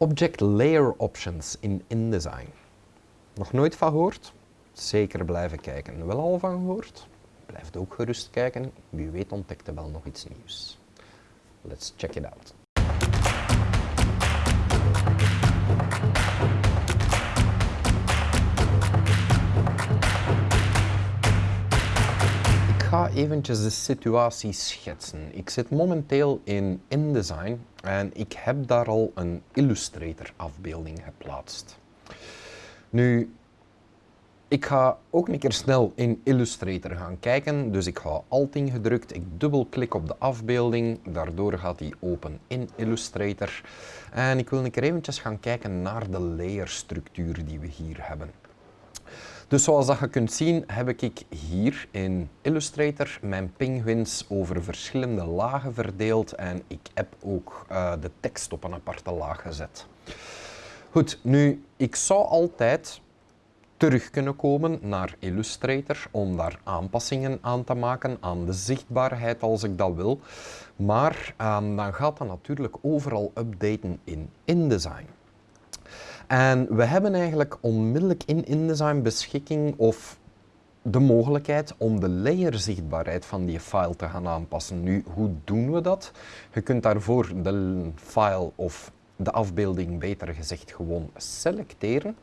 Object Layer Options in InDesign. Nog nooit van gehoord? Zeker blijven kijken. Wel al van gehoord? Blijf ook gerust kijken. Wie weet ontdekt er wel nog iets nieuws. Let's check it out. Ga eventjes de situatie schetsen. Ik zit momenteel in InDesign en ik heb daar al een Illustrator afbeelding geplaatst. Nu, ik ga ook een keer snel in Illustrator gaan kijken, dus ik hou Alt ingedrukt, ik dubbelklik op de afbeelding, daardoor gaat die open in Illustrator. En ik wil een keer eventjes gaan kijken naar de layerstructuur die we hier hebben. Dus zoals dat je kunt zien heb ik hier in Illustrator mijn penguins over verschillende lagen verdeeld en ik heb ook uh, de tekst op een aparte laag gezet. Goed, nu ik zou altijd terug kunnen komen naar Illustrator om daar aanpassingen aan te maken aan de zichtbaarheid als ik dat wil. Maar um, dan gaat dat natuurlijk overal updaten in InDesign. En we hebben eigenlijk onmiddellijk in InDesign beschikking of de mogelijkheid om de layerzichtbaarheid van die file te gaan aanpassen. Nu, hoe doen we dat? Je kunt daarvoor de file of de afbeelding, beter gezegd, gewoon selecteren.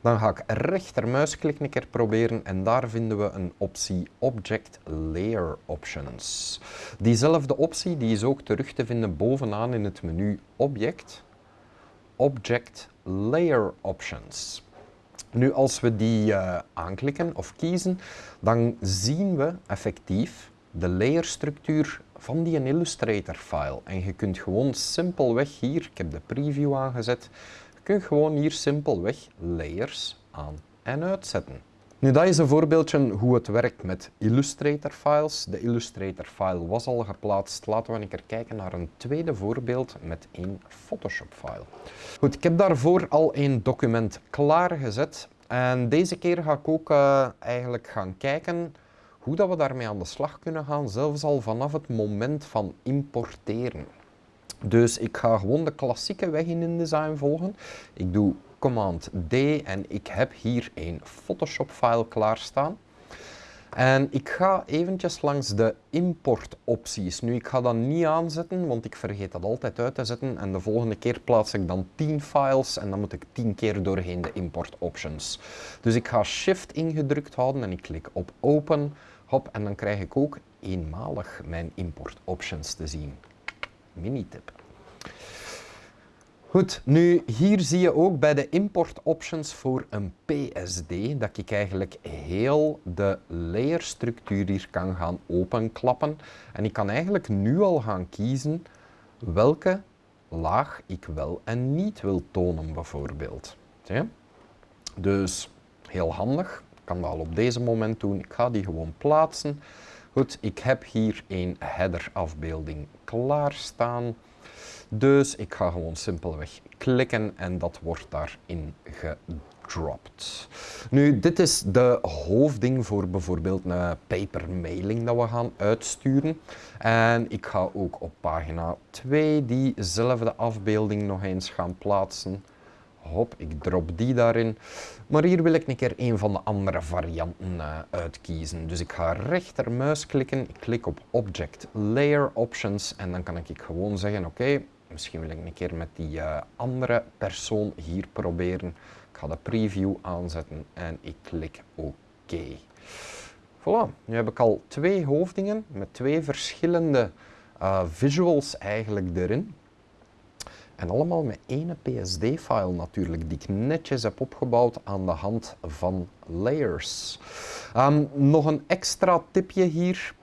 Dan ga ik rechtermuisklik een keer proberen en daar vinden we een optie Object Layer Options. Diezelfde optie die is ook terug te vinden bovenaan in het menu Object, Object Layer Options. Nu, als we die uh, aanklikken of kiezen, dan zien we effectief de layerstructuur van die Illustrator file. En je kunt gewoon simpelweg hier, ik heb de preview aangezet, je kunt gewoon hier simpelweg layers aan en uitzetten. Nu, dat is een voorbeeldje hoe het werkt met Illustrator files. De Illustrator file was al geplaatst. Laten we een keer kijken naar een tweede voorbeeld met een Photoshop file. Goed, ik heb daarvoor al een document klaargezet. En deze keer ga ik ook uh, eigenlijk gaan kijken hoe dat we daarmee aan de slag kunnen gaan, zelfs al vanaf het moment van importeren. Dus ik ga gewoon de klassieke weg in InDesign volgen. Ik doe Command D en ik heb hier een Photoshop file klaarstaan. En ik ga eventjes langs de importopties. Nu, ik ga dat niet aanzetten, want ik vergeet dat altijd uit te zetten. En de volgende keer plaats ik dan 10 files en dan moet ik 10 keer doorheen de import options. Dus ik ga Shift ingedrukt houden en ik klik op Open. Hop, en dan krijg ik ook eenmalig mijn import options te zien. Mini-tip. Goed, nu hier zie je ook bij de import options voor een PSD dat ik eigenlijk heel de layerstructuur hier kan gaan openklappen. En ik kan eigenlijk nu al gaan kiezen welke laag ik wel en niet wil tonen bijvoorbeeld. Dus heel handig, ik kan dat al op deze moment doen. Ik ga die gewoon plaatsen. Goed, ik heb hier een header afbeelding klaarstaan. Dus ik ga gewoon simpelweg klikken en dat wordt daarin gedropt. Nu, dit is de hoofdding voor bijvoorbeeld een paper mailing dat we gaan uitsturen. En ik ga ook op pagina 2 diezelfde afbeelding nog eens gaan plaatsen. Hop, ik drop die daarin. Maar hier wil ik een keer een van de andere varianten uh, uitkiezen. Dus ik ga rechtermuis klikken, ik klik op Object Layer Options en dan kan ik gewoon zeggen, oké, misschien wil ik een keer met die uh, andere persoon hier proberen. Ik ga de preview aanzetten en ik klik OK. Voilà, nu heb ik al twee hoofdingen met twee verschillende uh, visuals eigenlijk erin. En allemaal met één PSD-file natuurlijk, die ik netjes heb opgebouwd aan de hand van layers. Um, nog een extra tipje hier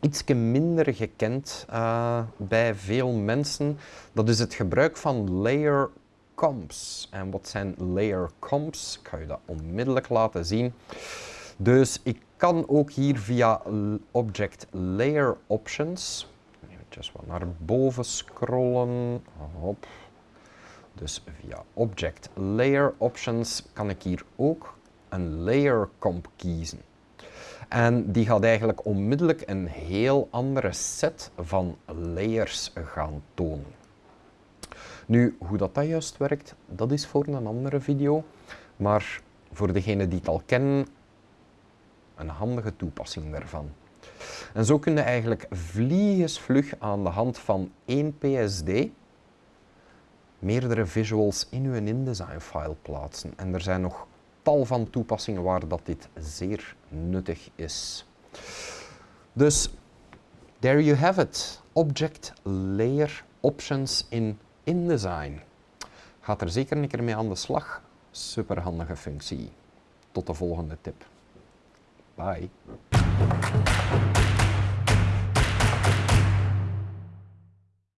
iets minder gekend uh, bij veel mensen. Dat is het gebruik van layer comps. En wat zijn layer comps? Ik ga je dat onmiddellijk laten zien. Dus ik kan ook hier via Object Layer Options, even wat naar boven scrollen, hop. Dus via Object Layer Options kan ik hier ook een layer comp kiezen. En die gaat eigenlijk onmiddellijk een heel andere set van layers gaan tonen. Nu, hoe dat, dat juist werkt, dat is voor een andere video. Maar voor degenen die het al kennen, een handige toepassing daarvan. En zo kun je eigenlijk vliegensvlug aan de hand van één PSD meerdere visuals in uw InDesign file plaatsen. En er zijn nog tal van toepassingen waar dat dit zeer nuttig is. Dus, there you have it. Object Layer Options in InDesign. Gaat er zeker een keer mee aan de slag. Superhandige functie. Tot de volgende tip. Bye.